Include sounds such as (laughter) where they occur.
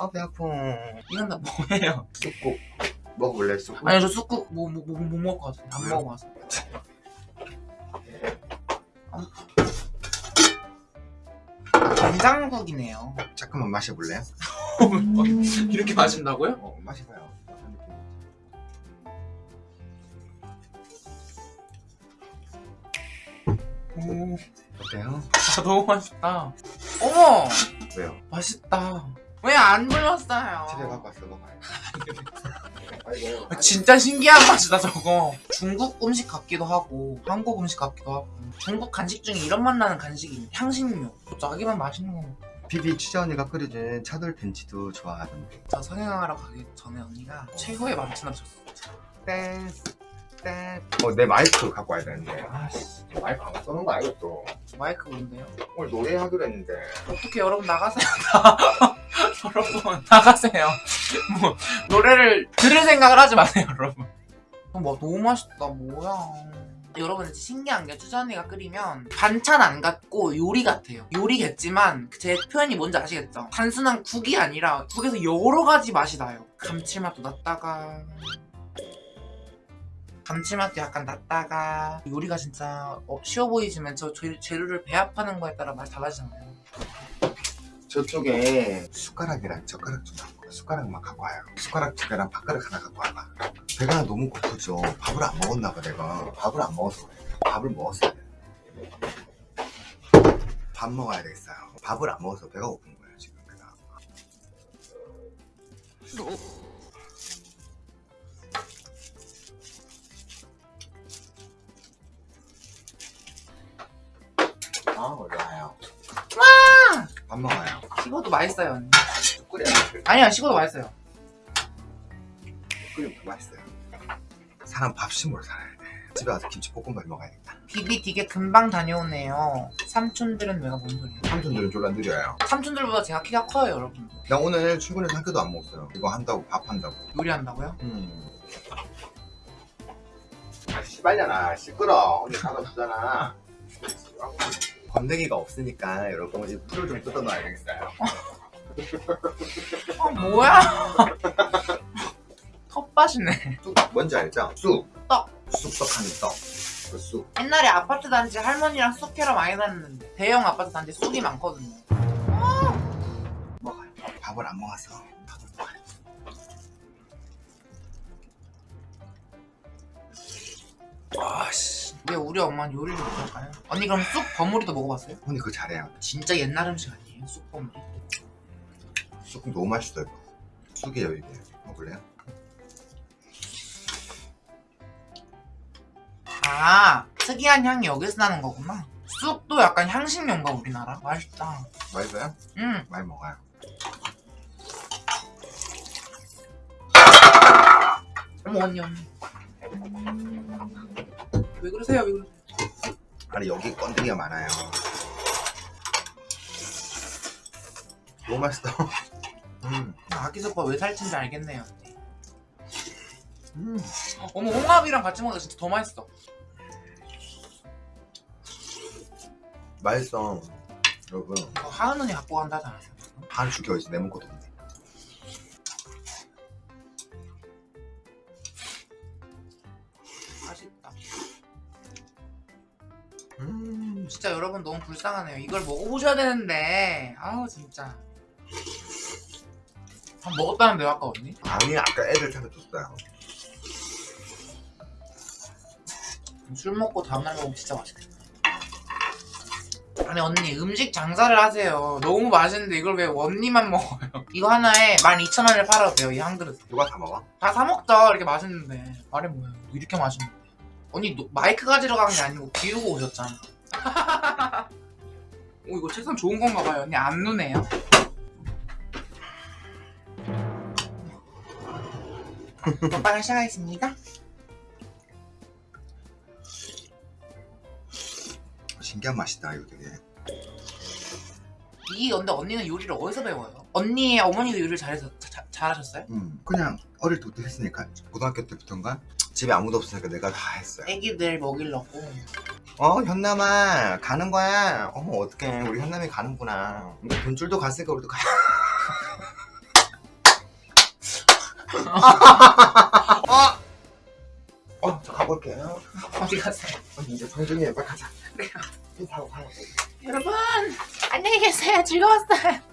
아, 배 아파. 이건 다 (laughs) 뭐예요? 쑥국. 먹어볼래, 쑥국? 아니 저 쑥국 뭐, 뭐, 뭐, 못 먹을 것 같은데 안? 먹어봐서 된장국이네요 잠깐만 마셔볼래요? (laughs) 이렇게 마신다고요? 어, 마셔봐요. 오, 어때요? 아, 너무 맛있다 (laughs) 어머 왜요? 맛있다 왜 안 불렀어요? 집에 갖고 왔어, 먹어요. 아, 진짜 신기한 맛이다 저거. 중국 음식 같기도 하고 한국 음식 같기도 하고. 중국 간식 중에 이런 맛 나는 간식이 향신료. 자기만 맛있는 거. 비비 취자 언니가 끓여준 차돌 벤치도 좋아하던데. 저 성형하러 가기 전에 언니가 최고의 만찬을 줬어. 댄스, 어, 내 마이크 갖고 와야 되는데. 아씨, 마이크 안 써놓은 거 알고 또. 마이크 뭔데요? 오늘 노래하기로 했는데. 어떻게 여러분 나가세요 (laughs) 여러분 나가세요 뭐 노래를 들을 생각을 하지 마세요 여러분 어, 뭐 너무 맛있다 뭐야 여러분 진짜 신기한 게 추자 언니가 끓이면 반찬 안 같고 요리 같아요 요리겠지만 제 표현이 뭔지 아시겠죠? 단순한 국이 아니라 국에서 여러 가지 맛이 나요 감칠맛도 났다가 감칠맛도 약간 났다가 요리가 진짜 어, 쉬워 보이지만 저 재- 재료를 배합하는 거에 따라 맛이 달라지잖아요 저쪽에 숟가락이랑 젓가락 좀 갖고 와. 숟가락 만 갖고 와요. 숟가락 두 개랑 밥그릇 하나 갖고 와봐. 배가 너무 고프죠. 밥을 안 먹었나 봐 내가. 밥을 안 그래. 밥을 먹었어야 돼. 밥 먹어야 되겠어요. 밥을 안 먹어서 배가 고픈 거예요 지금 배 가. 아 올라와요. 와! 밥 먹어요. 식어도 맛있어요 언니 끓여. 아니야 식어도 맛있어요 끓이면 더 맛있어요. 사람 밥심으로 살아야 돼. 집에 가서 김치볶음밥 먹어야겠다. 비비 되게 금방 다녀오네요 삼촌들은 내가 뭔 소리야 삼촌들은 졸라 느려요. 삼촌들보다 제가 키가 커요 여러분 나 오늘 출근해서 한 끼도 안 먹었어요. 이거 한다고 밥 한다고. 요리한다고요? 음. 아 씨발려나 시끄러. 언니 가가 주잖아. (laughs) 건더기가 없으니까 여러분 이 풀을 좀 뜯어 놔야 되겠어요. 아 뭐야 (laughs) 텃밭이네 쑥 뭔지 알죠? 쑥. 떡. 쑥떡하는 떡. 그 쑥. 옛날에 아파트 단지 할머니랑 쑥 캐러 많이 다녔는데 대형 아파트 단지 쑥이 많거든요 먹어요. 밥을 안 먹어서 왜 우리 엄마는 요리를 못할까요? 언니 그럼 쑥 버무리도 먹어봤어요? 언니 그거 잘해요. 진짜 옛날 음식 아니에요 쑥 버무리? 쑥 너무 맛있어요. 쑥이에요 이게. 먹을래요? 아 특이한 향이 여기서 나는 거구나 쑥도 약간 향신료인가 우리나라? 맛있다 맛있어요? 음 많이 먹어요. 어머 언니 언니 왜 그러세요 왜 그러세요 아니 여기 건더기가 많아요. 너무 맛있어. 음, 아기소빠 왜 살찐지 알겠네요 음. 어머 홍합이랑 같이 먹으니까 진짜 더 맛있어 맛있어. 여러분 이거 하은 언니 갖고 간다 하지 않았어요? 한 죽여 있어 내 먹거도 진짜 여러분 너무 불쌍하네요. 이걸 먹어보셔야 되는데. 아우 진짜. 밥 먹었다는데요 아까 언니? 아니 아까 애들 찾아줬어요. 술 먹고 다음날 먹으면 진짜 맛있겠다. 아니 언니 음식 장사를 하세요. 너무 맛있는데 이걸 왜 언니만 먹어요? (laughs) 이거 하나에 12,000원을 팔아도 돼요 이 한 그릇 누가 다 먹어? 다 사먹자 이렇게 맛있는데. 말해 뭐야 이렇게 맛있는데. 언니 노- 마이크 가지러 간 게 아니고 비우고 오셨잖아 오 이거 책상 좋은 건가 봐요 언니 안 누네요 (laughs) 먹방을 시작하겠습니다 신기한 맛이다 이거 되게. 이 근데 언니는 요리를 어디서 배워요? 언니의 어머니도 요리를 잘해서 자- 잘하셨어요? 음, 그냥 어릴 때부터 했으니까 고등학교 때부터인가 집에 아무도 없으니까 내가 다 했어요. 애기들 먹이려고 어 현남아 가는 거야. 어머 어떡해 우리 현남이 가는구나. 근데 돈줄도 갔으니까 우리도 가. (laughs) 어! 어, 저 가볼게요. 어디 가세요? 언니 이제 정중히 빨리 가자. 그래요. 인사하고 가요. 여러분 안녕히 계세요. 즐거웠어요.